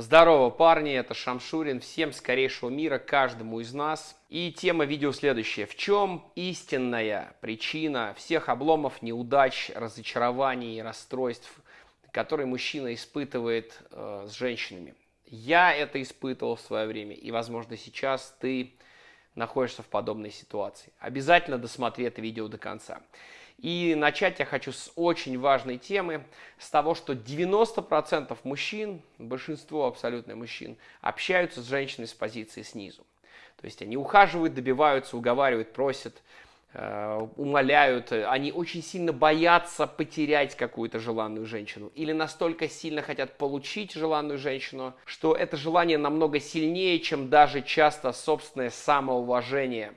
Здорово, парни, это Шамшурин. Всем скорейшего мира, каждому из нас. И тема видео следующая. В чем истинная причина всех обломов, неудач, разочарований и расстройств, которые мужчина испытывает э, с женщинами? Я это испытывал в свое время, и, возможно, сейчас ты находишься в подобной ситуации. Обязательно досмотри это видео до конца. И начать я хочу с очень важной темы, с того, что 90% мужчин, большинство абсолютно мужчин, общаются с женщиной с позиции снизу. То есть они ухаживают, добиваются, уговаривают, просят, э, умоляют. Они очень сильно боятся потерять какую-то желанную женщину. Или настолько сильно хотят получить желанную женщину, что это желание намного сильнее, чем даже часто собственное самоуважение.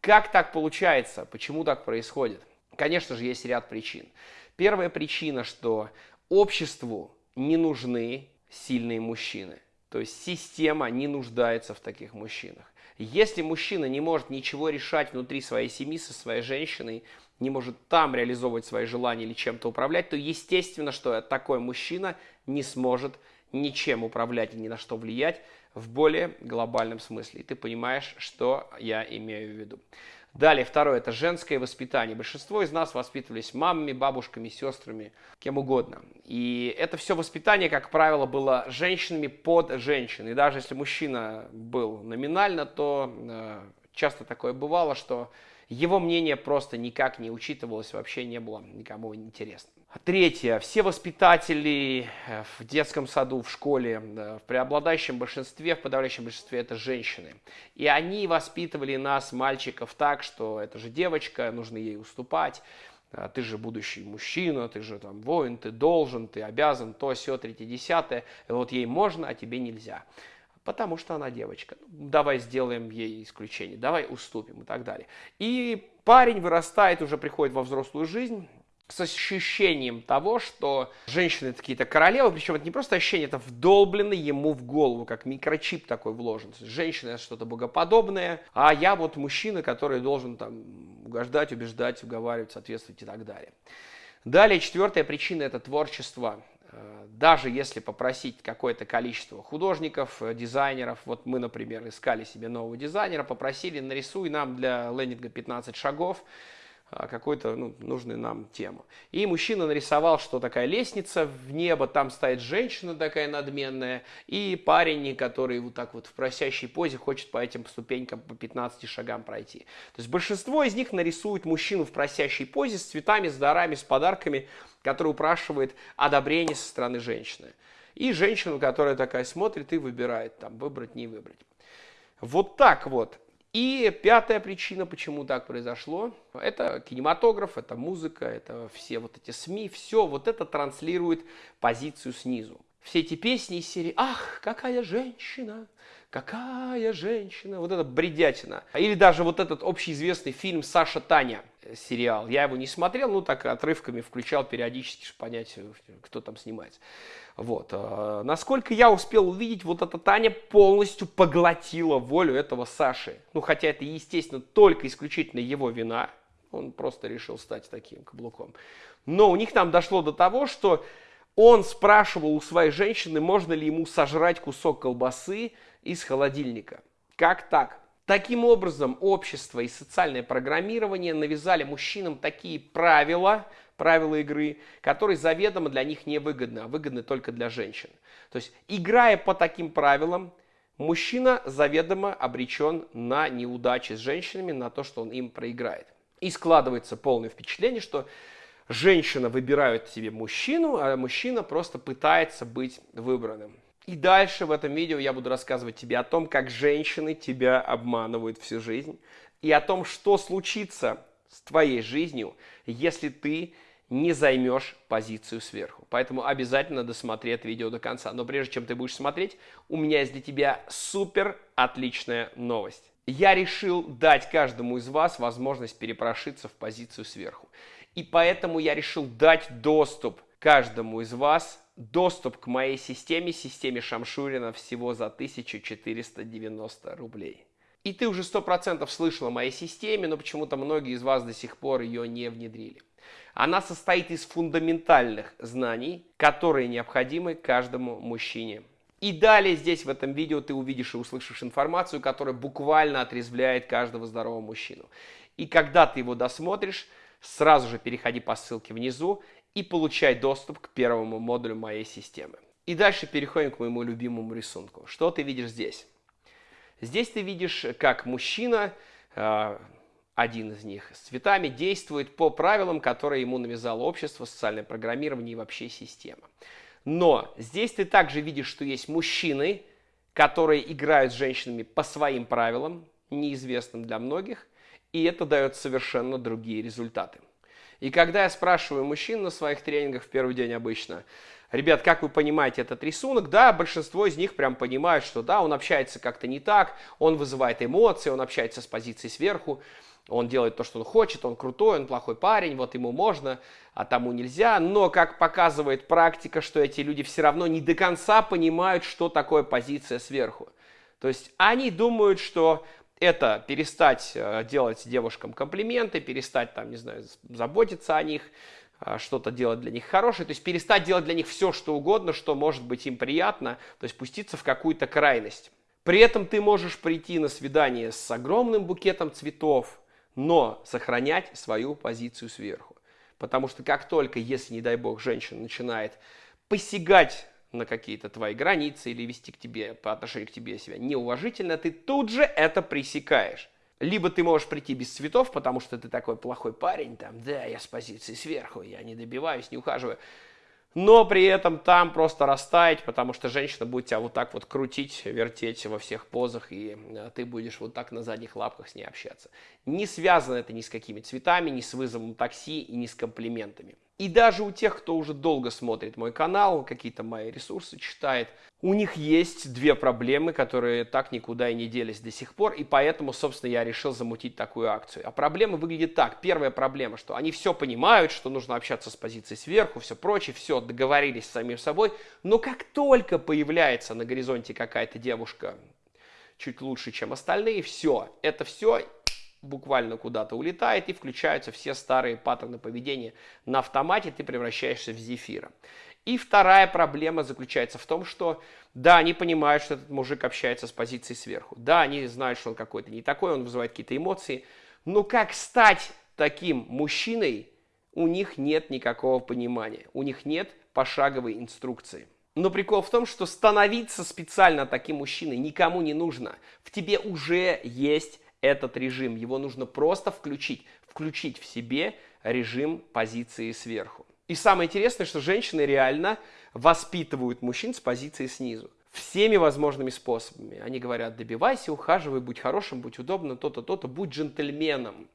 Как так получается? Почему так происходит? Конечно же, есть ряд причин. Первая причина, что обществу не нужны сильные мужчины. То есть система не нуждается в таких мужчинах. Если мужчина не может ничего решать внутри своей семьи со своей женщиной, не может там реализовывать свои желания или чем-то управлять, то естественно, что такой мужчина не сможет ничем управлять и ни на что влиять в более глобальном смысле. И ты понимаешь, что я имею в виду. Далее, второе, это женское воспитание. Большинство из нас воспитывались мамами, бабушками, сестрами, кем угодно. И это все воспитание, как правило, было женщинами под женщин. И даже если мужчина был номинально, то э, часто такое бывало, что его мнение просто никак не учитывалось, вообще не было никому интересно. Третье. Все воспитатели э, в детском саду, в школе, в преобладающем большинстве, в подавляющем большинстве это женщины. И они воспитывали нас, мальчиков, так, что это же девочка, нужно ей уступать. А ты же будущий мужчина, ты же там воин, ты должен, ты обязан, то, все, третье, десятое. Вот ей можно, а тебе нельзя потому что она девочка. Ну, давай сделаем ей исключение, давай уступим и так далее. И парень вырастает, уже приходит во взрослую жизнь, с ощущением того, что женщины какие-то королевы, причем это не просто ощущение, это вдолблено ему в голову, как микрочип такой вложен. Женщина это что-то богоподобное, а я вот мужчина, который должен там угождать, убеждать, уговаривать, соответствовать и так далее. Далее, четвертая причина – это творчество. Э, даже если попросить какое-то количество художников, э, дизайнеров, вот мы, например, искали себе нового дизайнера, попросили, нарисуй нам для лендинга 15 шагов, а, какую-то ну, нужную нам тему. И мужчина нарисовал, что такая лестница в небо, там стоит женщина такая надменная, и парень, который вот так вот в просящей позе хочет по этим ступенькам по 15 шагам пройти. То есть большинство из них нарисует мужчину в просящей позе с цветами, с дарами, с подарками, который упрашивает одобрение со стороны женщины. И женщину, которая такая смотрит и выбирает, там, выбрать, не выбрать. Вот так вот и пятая причина, почему так произошло, это кинематограф, это музыка, это все вот эти СМИ, все вот это транслирует позицию снизу. Все эти песни из серии «Ах, какая женщина! Какая женщина!» Вот это бредятина. Или даже вот этот общеизвестный фильм «Саша Таня» сериал. Я его не смотрел, ну так отрывками включал периодически, чтобы понять, кто там снимается. Вот. А, насколько я успел увидеть, вот эта Таня полностью поглотила волю этого Саши. Ну, хотя это, естественно, только исключительно его вина. Он просто решил стать таким каблуком. Но у них там дошло до того, что он спрашивал у своей женщины, можно ли ему сожрать кусок колбасы из холодильника. Как так? Таким образом, общество и социальное программирование навязали мужчинам такие правила, правила игры, которые заведомо для них не выгодны, а выгодны только для женщин. То есть, играя по таким правилам, мужчина заведомо обречен на неудачи с женщинами, на то, что он им проиграет. И складывается полное впечатление, что женщина выбирает себе мужчину, а мужчина просто пытается быть выбранным. И дальше в этом видео я буду рассказывать тебе о том, как женщины тебя обманывают всю жизнь, и о том, что случится с твоей жизнью, если ты не займешь позицию сверху. Поэтому обязательно досмотри это видео до конца. Но прежде чем ты будешь смотреть, у меня есть для тебя супер отличная новость. Я решил дать каждому из вас возможность перепрошиться в позицию сверху. И поэтому я решил дать доступ каждому из вас, доступ к моей системе, системе Шамшурина всего за 1490 рублей. И ты уже 100% слышал о моей системе, но почему-то многие из вас до сих пор ее не внедрили. Она состоит из фундаментальных знаний, которые необходимы каждому мужчине. И далее здесь в этом видео ты увидишь и услышишь информацию, которая буквально отрезвляет каждого здорового мужчину. И когда ты его досмотришь, сразу же переходи по ссылке внизу и получай доступ к первому модулю моей системы. И дальше переходим к моему любимому рисунку. Что ты видишь здесь? Здесь ты видишь, как мужчина, а, один из них с цветами, действует по правилам, которые ему навязало общество, социальное программирование и вообще система. Но здесь ты также видишь, что есть мужчины, которые играют с женщинами по своим правилам, неизвестным для многих, и это дает совершенно другие результаты. И когда я спрашиваю мужчин на своих тренингах в первый день обычно, ребят, как вы понимаете этот рисунок, да, большинство из них прям понимают, что да, он общается как-то не так, он вызывает эмоции, он общается с позиции сверху, он делает то, что он хочет, он крутой, он плохой парень, вот ему можно, а тому нельзя. Но, как показывает практика, что эти люди все равно не до конца понимают, что такое позиция сверху. То есть они думают, что это перестать э, делать девушкам комплименты, перестать там, не знаю, заботиться о них, э, что-то делать для них хорошее, то есть перестать делать для них все, что угодно, что может быть им приятно, то есть пуститься в какую-то крайность. При этом ты можешь прийти на свидание с огромным букетом цветов, но сохранять свою позицию сверху. Потому что как только, если, не дай бог, женщина начинает посягать на какие-то твои границы или вести к тебе по отношению к тебе себя неуважительно, ты тут же это пресекаешь. Либо ты можешь прийти без цветов, потому что ты такой плохой парень, там, да, я с позиции сверху, я не добиваюсь, не ухаживаю но при этом там просто растаять, потому что женщина будет тебя вот так вот крутить, вертеть во всех позах, и э, ты будешь вот так на задних лапках с ней общаться. Не связано это ни с какими цветами, ни с вызовом такси и ни с комплиментами. И даже у тех, кто уже долго смотрит мой канал, какие-то мои ресурсы читает, у них есть две проблемы, которые так никуда и не делись до сих пор, и поэтому, собственно, я решил замутить такую акцию. А проблема выглядит так. Первая проблема, что они все понимают, что нужно общаться с позиции сверху, все прочее, все, договорились с самим собой, но как только появляется на горизонте какая-то девушка чуть лучше, чем остальные, все, это все буквально куда-то улетает и включаются все старые паттерны поведения на автомате, ты превращаешься в зефира. И вторая проблема заключается в том, что да, они понимают, что этот мужик общается с позиции сверху. Да, они знают, что он какой-то не такой, он вызывает какие-то эмоции. Но как стать таким мужчиной, у них нет никакого понимания. У них нет пошаговой инструкции. Но прикол в том, что становиться специально таким мужчиной никому не нужно. В тебе уже есть этот режим. Его нужно просто включить. Включить в себе режим позиции сверху. И самое интересное, что женщины реально воспитывают мужчин с позиции снизу. Всеми возможными способами. Они говорят, добивайся, ухаживай, будь хорошим, будь удобным, то-то, то-то, будь джентльменом.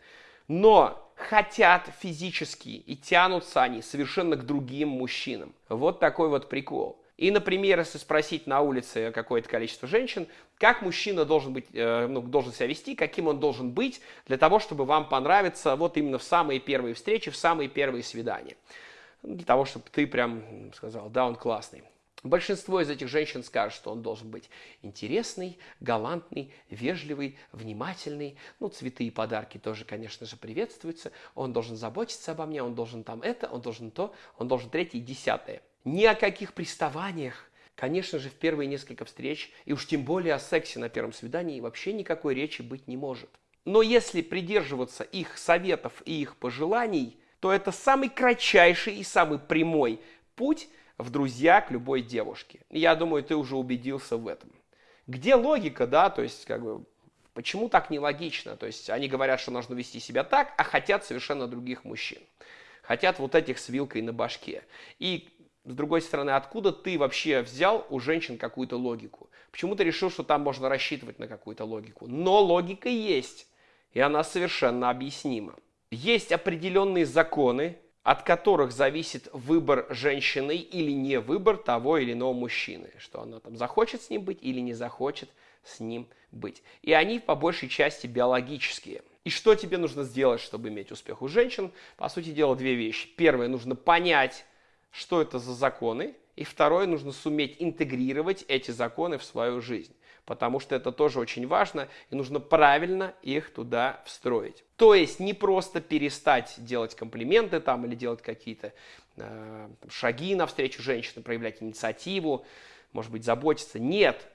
Но хотят физически и тянутся они совершенно к другим мужчинам. Вот такой вот прикол. И, например, если спросить на улице какое-то количество женщин, как мужчина должен, быть, э, ну, должен себя вести, каким он должен быть для того, чтобы вам понравиться вот именно в самые первые встречи, в самые первые свидания. Для того, чтобы ты прям сказал, да, он классный. Большинство из этих женщин скажут, что он должен быть интересный, галантный, вежливый, внимательный. Ну, цветы и подарки тоже, конечно же, приветствуются. Он должен заботиться обо мне, он должен там это, он должен то, он должен третье и десятое. Ни о каких приставаниях, конечно же, в первые несколько встреч, и уж тем более о сексе на первом свидании вообще никакой речи быть не может. Но если придерживаться их советов и их пожеланий, то это самый кратчайший и самый прямой путь в друзья к любой девушке. Я думаю, ты уже убедился в этом. Где логика, да, то есть, как бы, почему так нелогично? То есть, они говорят, что нужно вести себя так, а хотят совершенно других мужчин. Хотят вот этих с вилкой на башке. И с другой стороны, откуда ты вообще взял у женщин какую-то логику? Почему ты решил, что там можно рассчитывать на какую-то логику? Но логика есть, и она совершенно объяснима. Есть определенные законы, от которых зависит выбор женщины или не выбор того или иного мужчины, что она там захочет с ним быть или не захочет с ним быть. И они по большей части биологические. И что тебе нужно сделать, чтобы иметь успех у женщин? По сути дела, две вещи. Первое, нужно понять, что это за законы, и второе, нужно суметь интегрировать эти законы в свою жизнь, потому что это тоже очень важно, и нужно правильно их туда встроить. То есть не просто перестать делать комплименты там или делать какие-то э, шаги навстречу женщине, проявлять инициативу, может быть, заботиться. Нет,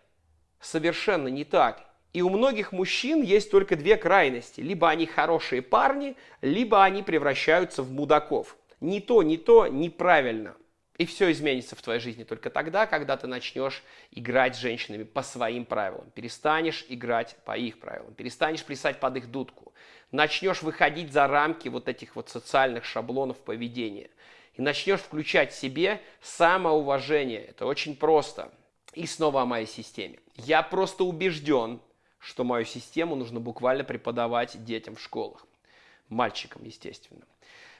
совершенно не так. И у многих мужчин есть только две крайности. Либо они хорошие парни, либо они превращаются в мудаков. Ни то, ни то неправильно. И все изменится в твоей жизни только тогда, когда ты начнешь играть с женщинами по своим правилам. Перестанешь играть по их правилам. Перестанешь плясать под их дудку. Начнешь выходить за рамки вот этих вот социальных шаблонов поведения. И начнешь включать в себе самоуважение. Это очень просто. И снова о моей системе. Я просто убежден, что мою систему нужно буквально преподавать детям в школах. Мальчикам, естественно.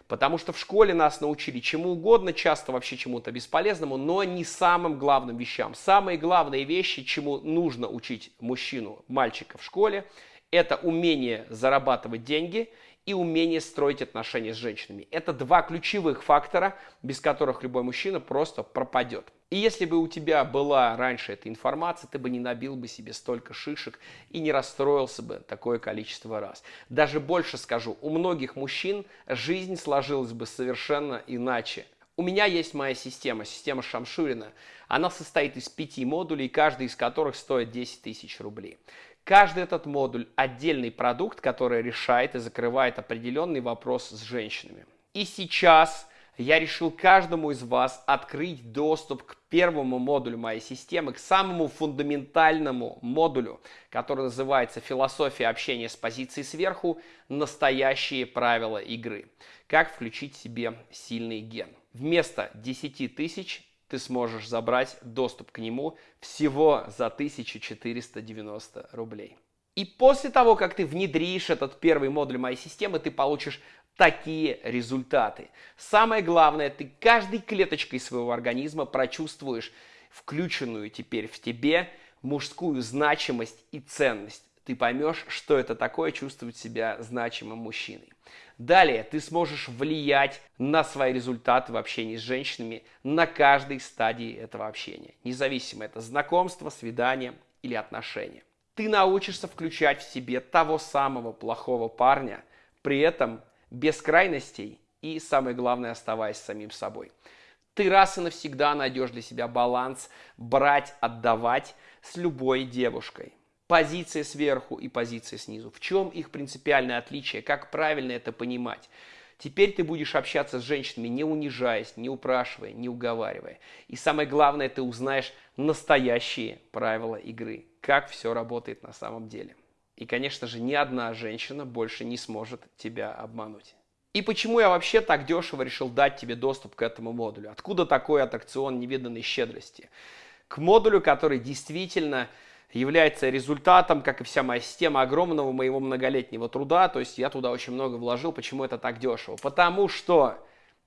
Потому что в школе нас научили чему угодно, часто вообще чему-то бесполезному, но не самым главным вещам. Самые главные вещи, чему нужно учить мужчину, мальчика в школе, это умение зарабатывать деньги и умение строить отношения с женщинами. Это два ключевых фактора, без которых любой мужчина просто пропадет. И если бы у тебя была раньше эта информация, ты бы не набил бы себе столько шишек и не расстроился бы такое количество раз. Даже больше скажу, у многих мужчин жизнь сложилась бы совершенно иначе. У меня есть моя система, система Шамшурина. Она состоит из пяти модулей, каждый из которых стоит 10 тысяч рублей. Каждый этот модуль – отдельный продукт, который решает и закрывает определенный вопрос с женщинами. И сейчас я решил каждому из вас открыть доступ к первому модулю моей системы, к самому фундаментальному модулю, который называется «Философия общения с позиции сверху. Настоящие правила игры». Как включить себе сильный ген. Вместо 10 тысяч ты сможешь забрать доступ к нему всего за 1490 рублей. И после того, как ты внедришь этот первый модуль моей системы, ты получишь такие результаты. Самое главное, ты каждой клеточкой своего организма прочувствуешь включенную теперь в тебе мужскую значимость и ценность. Ты поймешь, что это такое чувствовать себя значимым мужчиной. Далее ты сможешь влиять на свои результаты в общении с женщинами на каждой стадии этого общения. Независимо это знакомство, свидание или отношения. Ты научишься включать в себе того самого плохого парня, при этом без крайностей и, самое главное, оставаясь самим собой. Ты раз и навсегда найдешь для себя баланс брать, отдавать с любой девушкой. Позиция сверху и позиция снизу. В чем их принципиальное отличие? Как правильно это понимать? Теперь ты будешь общаться с женщинами, не унижаясь, не упрашивая, не уговаривая. И самое главное, ты узнаешь настоящие правила игры. Как все работает на самом деле. И, конечно же, ни одна женщина больше не сможет тебя обмануть. И почему я вообще так дешево решил дать тебе доступ к этому модулю? Откуда такой аттракцион невиданной щедрости? К модулю, который действительно является результатом, как и вся моя система, огромного моего многолетнего труда. То есть я туда очень много вложил. Почему это так дешево? Потому что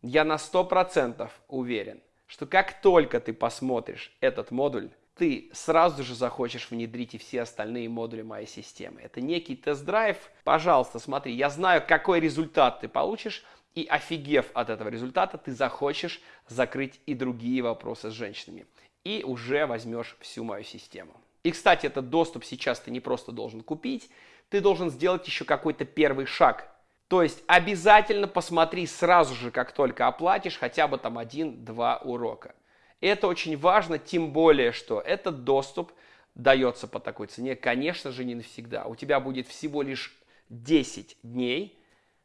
я на 100% уверен, что как только ты посмотришь этот модуль, ты сразу же захочешь внедрить и все остальные модули моей системы. Это некий тест-драйв. Пожалуйста, смотри, я знаю, какой результат ты получишь, и офигев от этого результата, ты захочешь закрыть и другие вопросы с женщинами. И уже возьмешь всю мою систему. И, кстати, этот доступ сейчас ты не просто должен купить, ты должен сделать еще какой-то первый шаг. То есть обязательно посмотри сразу же, как только оплатишь, хотя бы там один-два урока. Это очень важно, тем более, что этот доступ дается по такой цене, конечно же, не навсегда. У тебя будет всего лишь 10 дней,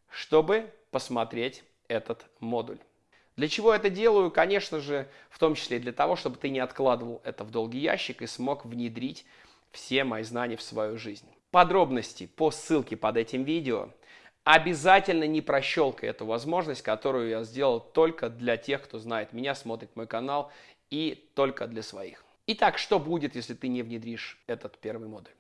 чтобы посмотреть этот модуль. Для чего это делаю? Конечно же, в том числе для того, чтобы ты не откладывал это в долгий ящик и смог внедрить все мои знания в свою жизнь. Подробности по ссылке под этим видео – Обязательно не прощелкай эту возможность, которую я сделал только для тех, кто знает меня, смотрит мой канал и только для своих. Итак, что будет, если ты не внедришь этот первый модуль?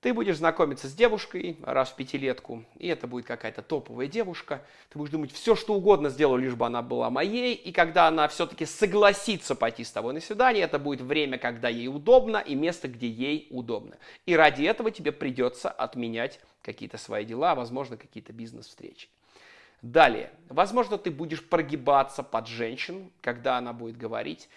Ты будешь знакомиться с девушкой раз в пятилетку, и это будет какая-то топовая девушка. Ты будешь думать, все что угодно сделаю, лишь бы она была моей. И когда она все-таки согласится пойти с тобой на свидание, это будет время, когда ей удобно, и место, где ей удобно. И ради этого тебе придется отменять какие-то свои дела, возможно, какие-то бизнес-встречи. Далее, возможно, ты будешь прогибаться под женщин, когда она будет говорить,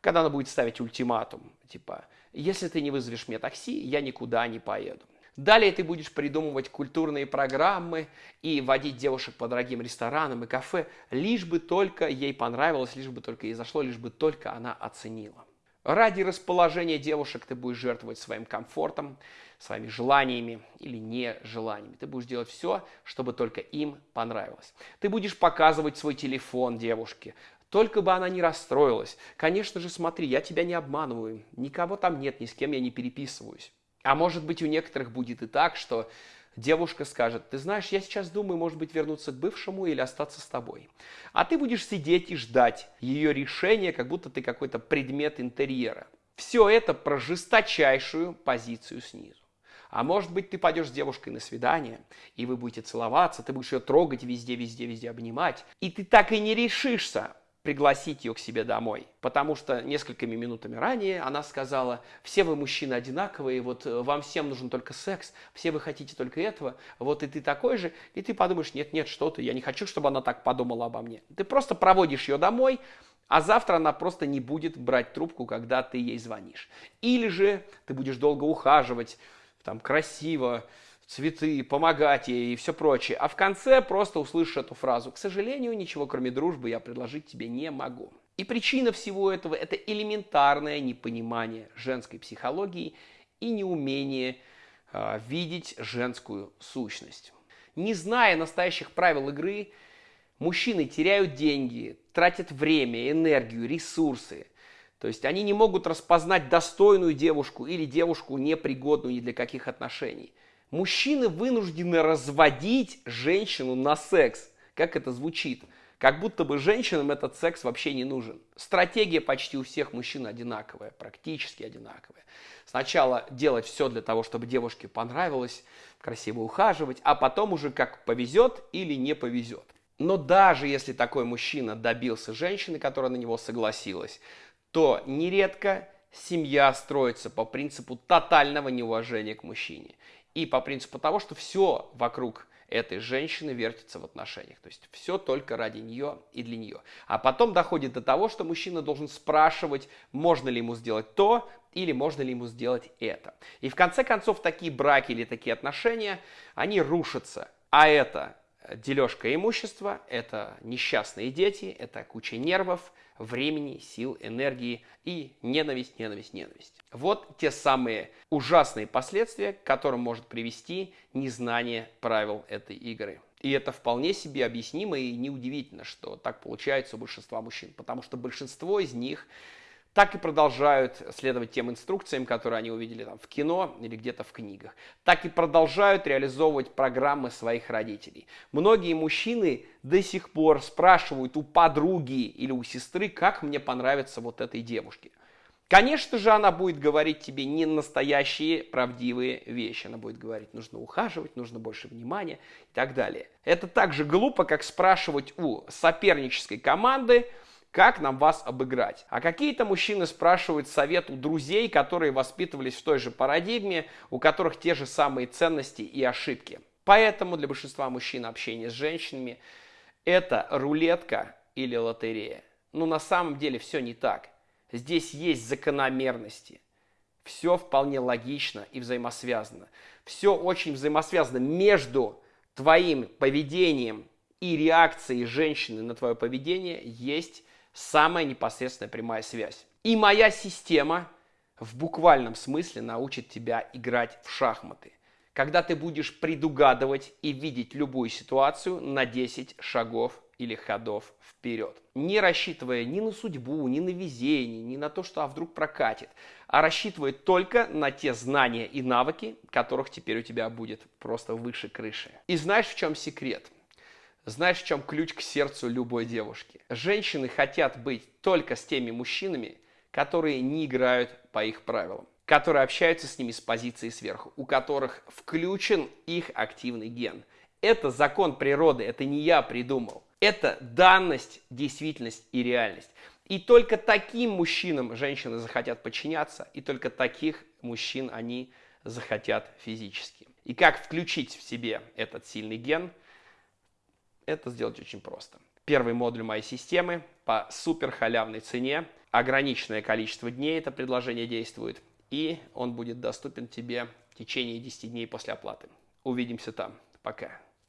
когда она будет ставить ультиматум, типа, если ты не вызовешь мне такси, я никуда не поеду. Далее ты будешь придумывать культурные программы и водить девушек по дорогим ресторанам и кафе, лишь бы только ей понравилось, лишь бы только ей зашло, лишь бы только она оценила. Ради расположения девушек ты будешь жертвовать своим комфортом, своими желаниями или нежеланиями. Ты будешь делать все, чтобы только им понравилось. Ты будешь показывать свой телефон девушке, только бы она не расстроилась. Конечно же, смотри, я тебя не обманываю, никого там нет, ни с кем я не переписываюсь. А может быть, у некоторых будет и так, что девушка скажет, ты знаешь, я сейчас думаю, может быть, вернуться к бывшему или остаться с тобой. А ты будешь сидеть и ждать ее решения, как будто ты какой-то предмет интерьера. Все это про жесточайшую позицию снизу. А может быть, ты пойдешь с девушкой на свидание, и вы будете целоваться, ты будешь ее трогать везде, везде, везде обнимать, и ты так и не решишься пригласить ее к себе домой. Потому что несколькими минутами ранее она сказала, все вы мужчины одинаковые, вот э, вам всем нужен только секс, все вы хотите только этого, вот и ты такой же, и ты подумаешь, нет, нет, что ты, я не хочу, чтобы она так подумала обо мне. Ты просто проводишь ее домой, а завтра она просто не будет брать трубку, когда ты ей звонишь. Или же ты будешь долго ухаживать, там красиво, цветы, помогать ей и все прочее. А в конце просто услышишь эту фразу. К сожалению, ничего кроме дружбы я предложить тебе не могу. И причина всего этого – это элементарное непонимание женской психологии и неумение э, видеть женскую сущность. Не зная настоящих правил игры, мужчины теряют деньги, тратят время, энергию, ресурсы. То есть они не могут распознать достойную девушку или девушку непригодную ни для каких отношений – Мужчины вынуждены разводить женщину на секс. Как это звучит? Как будто бы женщинам этот секс вообще не нужен. Стратегия почти у всех мужчин одинаковая, практически одинаковая. Сначала делать все для того, чтобы девушке понравилось, красиво ухаживать, а потом уже как повезет или не повезет. Но даже если такой мужчина добился женщины, которая на него согласилась, то нередко семья строится по принципу тотального неуважения к мужчине и по принципу того, что все вокруг этой женщины вертится в отношениях. То есть все только ради нее и для нее. А потом доходит до того, что мужчина должен спрашивать, можно ли ему сделать то или можно ли ему сделать это. И в конце концов такие браки или такие отношения, они рушатся. А это дележка имущества, это несчастные дети, это куча нервов, времени, сил, энергии и ненависть, ненависть, ненависть. Вот те самые ужасные последствия, к которым может привести незнание правил этой игры. И это вполне себе объяснимо и неудивительно, что так получается у большинства мужчин, потому что большинство из них так и продолжают следовать тем инструкциям, которые они увидели там в кино или где-то в книгах. Так и продолжают реализовывать программы своих родителей. Многие мужчины до сих пор спрашивают у подруги или у сестры, как мне понравится вот этой девушке. Конечно же, она будет говорить тебе не настоящие правдивые вещи. Она будет говорить, нужно ухаживать, нужно больше внимания и так далее. Это так же глупо, как спрашивать у сопернической команды, как нам вас обыграть. А какие-то мужчины спрашивают совет у друзей, которые воспитывались в той же парадигме, у которых те же самые ценности и ошибки. Поэтому для большинства мужчин общение с женщинами – это рулетка или лотерея. Но на самом деле все не так. Здесь есть закономерности. Все вполне логично и взаимосвязано. Все очень взаимосвязано между твоим поведением и реакцией женщины на твое поведение есть самая непосредственная прямая связь. И моя система в буквальном смысле научит тебя играть в шахматы. Когда ты будешь предугадывать и видеть любую ситуацию на 10 шагов или ходов вперед. Не рассчитывая ни на судьбу, ни на везение, ни на то, что а вдруг прокатит, а рассчитывая только на те знания и навыки, которых теперь у тебя будет просто выше крыши. И знаешь, в чем секрет? Знаешь, в чем ключ к сердцу любой девушки? Женщины хотят быть только с теми мужчинами, которые не играют по их правилам, которые общаются с ними с позиции сверху, у которых включен их активный ген. Это закон природы, это не я придумал. Это данность, действительность и реальность. И только таким мужчинам женщины захотят подчиняться, и только таких мужчин они захотят физически. И как включить в себе этот сильный ген – это сделать очень просто. Первый модуль моей системы по супер халявной цене. Ограниченное количество дней это предложение действует. И он будет доступен тебе в течение 10 дней после оплаты. Увидимся там. Пока.